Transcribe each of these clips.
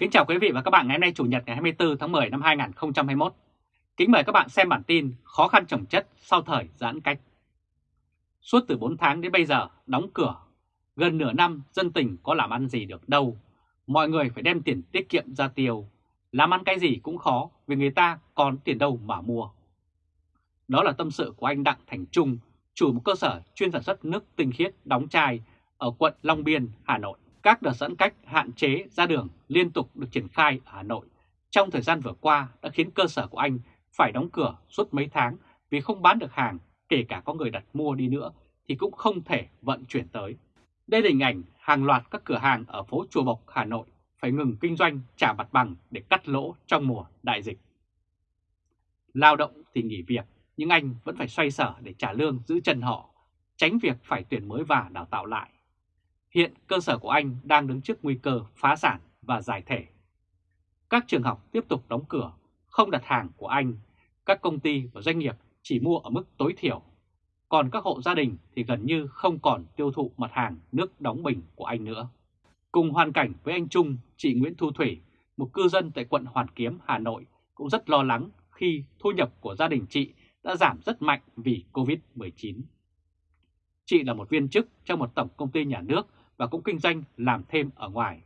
Kính chào quý vị và các bạn ngày hôm nay Chủ nhật ngày 24 tháng 10 năm 2021. Kính mời các bạn xem bản tin khó khăn trồng chất sau thời giãn cách. Suốt từ 4 tháng đến bây giờ đóng cửa, gần nửa năm dân tình có làm ăn gì được đâu. Mọi người phải đem tiền tiết kiệm ra tiêu, làm ăn cái gì cũng khó vì người ta còn tiền đâu mà mua. Đó là tâm sự của anh Đặng Thành Trung, chủ một cơ sở chuyên sản xuất nước tinh khiết đóng chai ở quận Long Biên, Hà Nội. Các đợt giãn cách hạn chế ra đường liên tục được triển khai ở Hà Nội trong thời gian vừa qua đã khiến cơ sở của anh phải đóng cửa suốt mấy tháng vì không bán được hàng, kể cả có người đặt mua đi nữa thì cũng không thể vận chuyển tới. Đây là hình ảnh hàng loạt các cửa hàng ở phố Chùa Bộc, Hà Nội phải ngừng kinh doanh trả mặt bằng để cắt lỗ trong mùa đại dịch. Lao động thì nghỉ việc, nhưng anh vẫn phải xoay sở để trả lương giữ chân họ, tránh việc phải tuyển mới và đào tạo lại. Hiện cơ sở của anh đang đứng trước nguy cơ phá sản và giải thể. Các trường học tiếp tục đóng cửa, không đặt hàng của anh. Các công ty và doanh nghiệp chỉ mua ở mức tối thiểu. Còn các hộ gia đình thì gần như không còn tiêu thụ mặt hàng nước đóng bình của anh nữa. Cùng hoàn cảnh với anh Trung, chị Nguyễn Thu Thủy, một cư dân tại quận Hoàn Kiếm, Hà Nội cũng rất lo lắng khi thu nhập của gia đình chị đã giảm rất mạnh vì Covid-19. Chị là một viên chức trong một tổng công ty nhà nước và cũng kinh doanh làm thêm ở ngoài.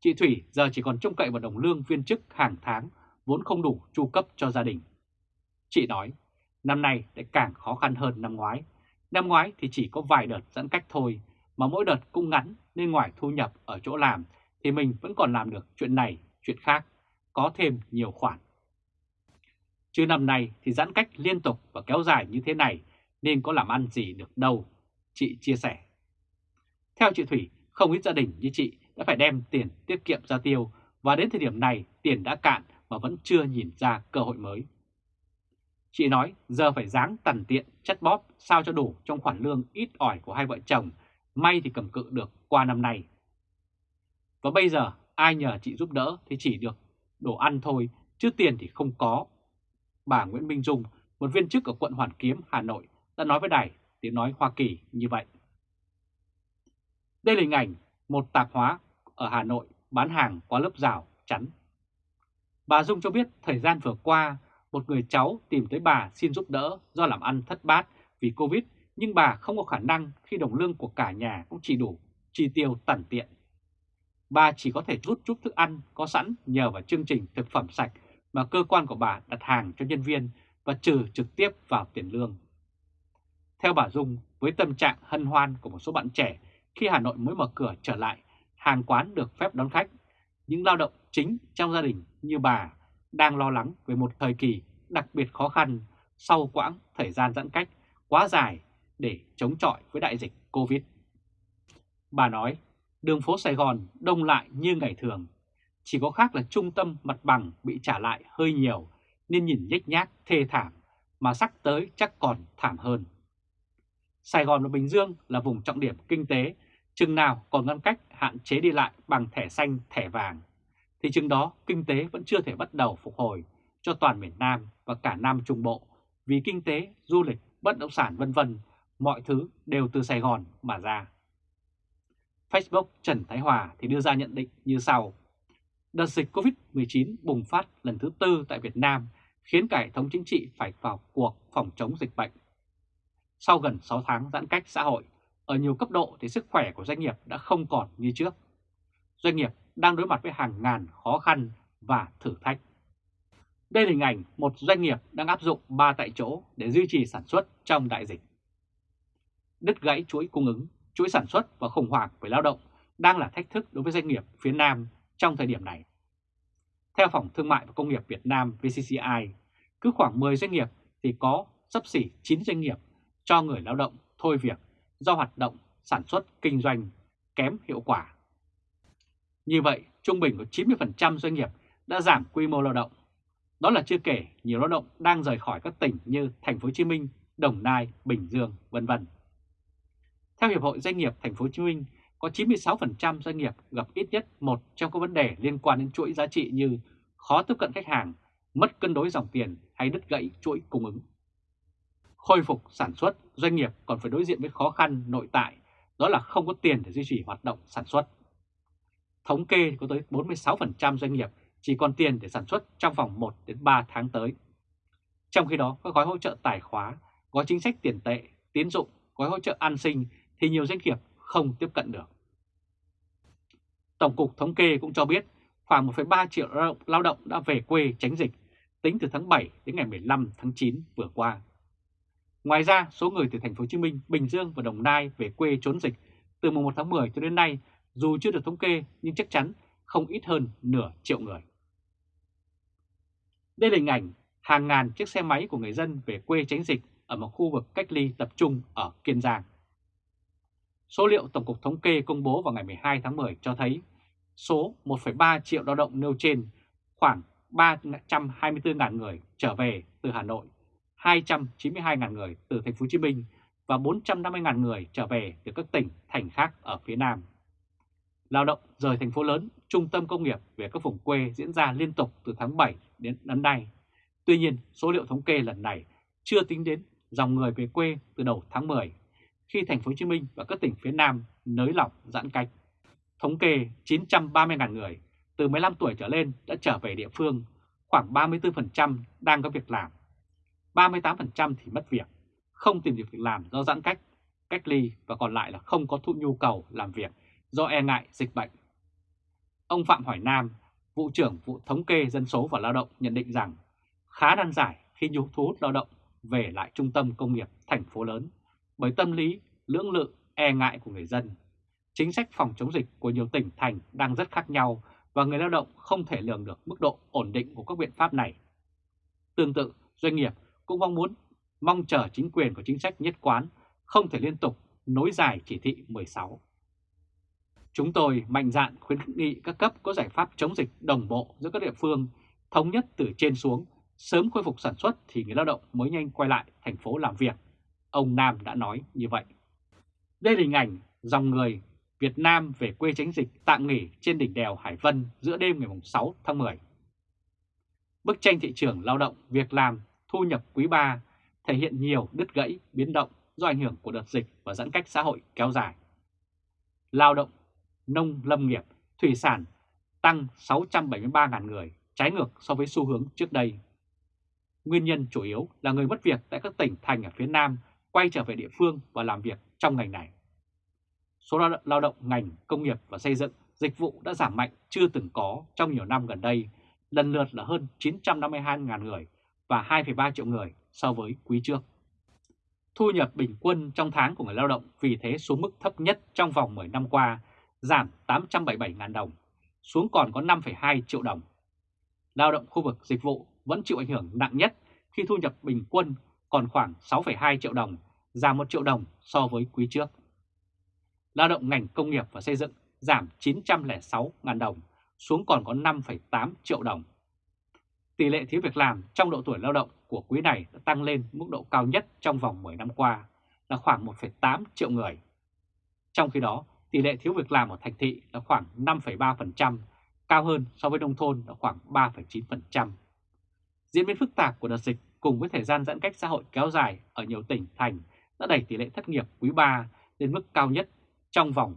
Chị Thủy giờ chỉ còn trông cậy vào đồng lương viên chức hàng tháng vốn không đủ chu cấp cho gia đình. Chị nói, năm nay lại càng khó khăn hơn năm ngoái. Năm ngoái thì chỉ có vài đợt giãn cách thôi, mà mỗi đợt cũng ngắn nên ngoài thu nhập ở chỗ làm thì mình vẫn còn làm được chuyện này, chuyện khác, có thêm nhiều khoản. Chứ năm nay thì giãn cách liên tục và kéo dài như thế này nên có làm ăn gì được đâu, chị chia sẻ. Theo chị Thủy, không ít gia đình như chị đã phải đem tiền tiết kiệm ra tiêu và đến thời điểm này tiền đã cạn mà vẫn chưa nhìn ra cơ hội mới. Chị nói giờ phải dáng tần tiện chất bóp sao cho đủ trong khoản lương ít ỏi của hai vợ chồng, may thì cầm cự được qua năm nay. Và bây giờ ai nhờ chị giúp đỡ thì chỉ được đồ ăn thôi, chứ tiền thì không có. Bà Nguyễn Minh Dung, một viên chức ở quận Hoàn Kiếm, Hà Nội, đã nói với đài tiếng nói Hoa Kỳ như vậy. Đây là hình ảnh một tạp hóa ở Hà Nội bán hàng qua lớp rào chắn. Bà Dung cho biết thời gian vừa qua, một người cháu tìm tới bà xin giúp đỡ do làm ăn thất bát vì Covid, nhưng bà không có khả năng khi đồng lương của cả nhà cũng chỉ đủ chi tiêu tẩn tiện. Bà chỉ có thể rút chút thức ăn có sẵn nhờ vào chương trình thực phẩm sạch mà cơ quan của bà đặt hàng cho nhân viên và trừ trực tiếp vào tiền lương. Theo bà Dung, với tâm trạng hân hoan của một số bạn trẻ khi Hà Nội mới mở cửa trở lại, hàng quán được phép đón khách, những lao động chính trong gia đình như bà đang lo lắng về một thời kỳ đặc biệt khó khăn sau quãng thời gian giãn cách quá dài để chống chọi với đại dịch Covid. Bà nói, đường phố Sài Gòn đông lại như ngày thường, chỉ có khác là trung tâm mặt bằng bị trả lại hơi nhiều nên nhìn nhếch nhác thê thảm, mà sắc tới chắc còn thảm hơn. Sài Gòn và Bình Dương là vùng trọng điểm kinh tế, chừng nào còn ngăn cách hạn chế đi lại bằng thẻ xanh, thẻ vàng, thì chừng đó kinh tế vẫn chưa thể bắt đầu phục hồi cho toàn miền Nam và cả Nam Trung Bộ, vì kinh tế, du lịch, bất động sản vân vân, mọi thứ đều từ Sài Gòn mà ra. Facebook Trần Thái Hòa thì đưa ra nhận định như sau. Đợt dịch COVID-19 bùng phát lần thứ tư tại Việt Nam khiến cả hệ thống chính trị phải vào cuộc phòng chống dịch bệnh. Sau gần 6 tháng giãn cách xã hội, ở nhiều cấp độ thì sức khỏe của doanh nghiệp đã không còn như trước. Doanh nghiệp đang đối mặt với hàng ngàn khó khăn và thử thách. Đây là hình ảnh một doanh nghiệp đang áp dụng 3 tại chỗ để duy trì sản xuất trong đại dịch. Đứt gãy chuỗi cung ứng, chuỗi sản xuất và khủng hoảng về lao động đang là thách thức đối với doanh nghiệp phía Nam trong thời điểm này. Theo Phòng Thương mại và Công nghiệp Việt Nam VCCI, cứ khoảng 10 doanh nghiệp thì có sắp xỉ 9 doanh nghiệp cho người lao động thôi việc do hoạt động sản xuất kinh doanh kém hiệu quả. Như vậy, trung bình có 90% doanh nghiệp đã giảm quy mô lao động. Đó là chưa kể nhiều lao động đang rời khỏi các tỉnh như Thành phố Hồ Chí Minh, Đồng Nai, Bình Dương, vân vân. Theo Hiệp hội Doanh nghiệp Thành phố Hồ Chí Minh, có 96% doanh nghiệp gặp ít nhất một trong các vấn đề liên quan đến chuỗi giá trị như khó tiếp cận khách hàng, mất cân đối dòng tiền hay đứt gãy chuỗi cung ứng. Khôi phục sản xuất, doanh nghiệp còn phải đối diện với khó khăn nội tại, đó là không có tiền để duy trì hoạt động sản xuất. thống kê có tới 46% doanh nghiệp chỉ còn tiền để sản xuất trong vòng 1 đến 3 tháng tới. Trong khi đó, các gói hỗ trợ tài khóa, gói chính sách tiền tệ, tiến dụng, gói hỗ trợ an sinh thì nhiều doanh nghiệp không tiếp cận được. Tổng cục Thống kê cũng cho biết khoảng 1,3 triệu lao động đã về quê tránh dịch tính từ tháng 7 đến ngày 15 tháng 9 vừa qua. Ngoài ra, số người từ thành phố Hồ Chí Minh, Bình Dương và Đồng Nai về quê trốn dịch từ mùng 1 tháng 10 cho đến nay dù chưa được thống kê nhưng chắc chắn không ít hơn nửa triệu người. Đây là hình ảnh hàng ngàn chiếc xe máy của người dân về quê tránh dịch ở một khu vực cách ly tập trung ở Kiên Giang. Số liệu Tổng cục Thống kê công bố vào ngày 12 tháng 10 cho thấy số 1,3 triệu lao động nêu trên khoảng 324.000 người trở về từ Hà Nội, 292.000 người từ thành phố Hồ Chí Minh và 450.000 người trở về từ các tỉnh thành khác ở phía Nam. Lao động rời thành phố lớn, trung tâm công nghiệp về các vùng quê diễn ra liên tục từ tháng 7 đến đến nay. Tuy nhiên, số liệu thống kê lần này chưa tính đến dòng người về quê từ đầu tháng 10, khi thành phố Hồ Chí Minh và các tỉnh phía Nam nới lỏng giãn cách. Thống kê 930.000 người từ 15 tuổi trở lên đã trở về địa phương, khoảng 34% đang có việc làm. 38% thì mất việc, không tìm được việc làm do giãn cách, cách ly và còn lại là không có thu nhu cầu làm việc do e ngại dịch bệnh. Ông Phạm Hoài Nam, vụ trưởng vụ thống kê dân số và lao động nhận định rằng khá nan giải khi nhu thu hút lao động về lại trung tâm công nghiệp thành phố lớn bởi tâm lý lưỡng lự e ngại của người dân. Chính sách phòng chống dịch của nhiều tỉnh thành đang rất khác nhau và người lao động không thể lường được mức độ ổn định của các biện pháp này. Tương tự, doanh nghiệp cũng mong muốn mong chờ chính quyền có chính sách nhất quán, không thể liên tục nối dài chỉ thị 16. Chúng tôi mạnh dạn khuyến nghị các cấp có giải pháp chống dịch đồng bộ giữa các địa phương, thống nhất từ trên xuống, sớm khôi phục sản xuất thì người lao động mới nhanh quay lại thành phố làm việc. Ông Nam đã nói như vậy. Đây là hình ảnh dòng người Việt Nam về quê tránh dịch tạm nghỉ trên đỉnh đèo Hải Vân giữa đêm ngày 6 tháng 10. Bức tranh thị trường lao động, việc làm, thu nhập quý 3 thể hiện nhiều đứt gãy, biến động do ảnh hưởng của đợt dịch và giãn cách xã hội kéo dài. Lao động, nông lâm nghiệp, thủy sản tăng 673.000 người, trái ngược so với xu hướng trước đây. Nguyên nhân chủ yếu là người mất việc tại các tỉnh thành ở phía Nam quay trở về địa phương và làm việc trong ngành này. Số lao động ngành công nghiệp và xây dựng, dịch vụ đã giảm mạnh chưa từng có trong nhiều năm gần đây, lần lượt là hơn 952.000 người và 2,3 triệu người so với quý trước. Thu nhập bình quân trong tháng của người lao động vì thế xuống mức thấp nhất trong vòng 10 năm qua, giảm 877.000 đồng, xuống còn có 5,2 triệu đồng. Lao động khu vực dịch vụ vẫn chịu ảnh hưởng nặng nhất khi thu nhập bình quân còn khoảng 6,2 triệu đồng, giảm 1 triệu đồng so với quý trước. Lao động ngành công nghiệp và xây dựng giảm 906.000 đồng, xuống còn có 5,8 triệu đồng. Tỷ lệ thiếu việc làm trong độ tuổi lao động của quý này đã tăng lên mức độ cao nhất trong vòng 10 năm qua, là khoảng 1,8 triệu người. Trong khi đó, tỷ lệ thiếu việc làm ở thành thị là khoảng 5,3%, cao hơn so với nông thôn là khoảng 3,9%. Diễn biến phức tạp của đợt dịch cùng với thời gian giãn cách xã hội kéo dài ở nhiều tỉnh thành đã đẩy tỷ lệ thất nghiệp quý 3 lên mức cao nhất trong vòng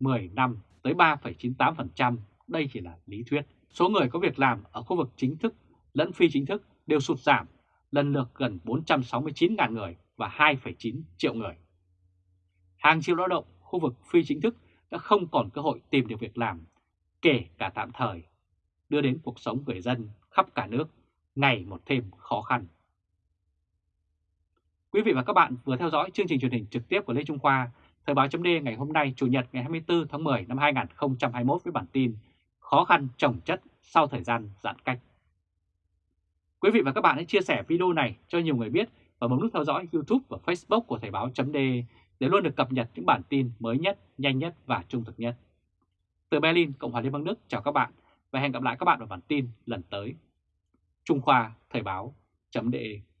10 năm tới 3,98%. Đây chỉ là lý thuyết. Số người có việc làm ở khu vực chính thức lẫn phi chính thức đều sụt giảm, lần lượt gần 469.000 người và 2,9 triệu người. Hàng triệu lao động khu vực phi chính thức đã không còn cơ hội tìm được việc làm, kể cả tạm thời, đưa đến cuộc sống người dân khắp cả nước ngày một thêm khó khăn. Quý vị và các bạn vừa theo dõi chương trình truyền hình trực tiếp của Lê Trung Khoa, Thời báo chấm ngày hôm nay Chủ nhật ngày 24 tháng 10 năm 2021 với bản tin Khó khăn trồng chất sau thời gian giãn cách. Quý vị và các bạn hãy chia sẻ video này cho nhiều người biết và bấm nút theo dõi YouTube và Facebook của Thời báo .de để luôn được cập nhật những bản tin mới nhất, nhanh nhất và trung thực nhất. Từ Berlin, Cộng hòa Liên bang Đức chào các bạn và hẹn gặp lại các bạn ở bản tin lần tới. Trung Khoa Thời báo .de.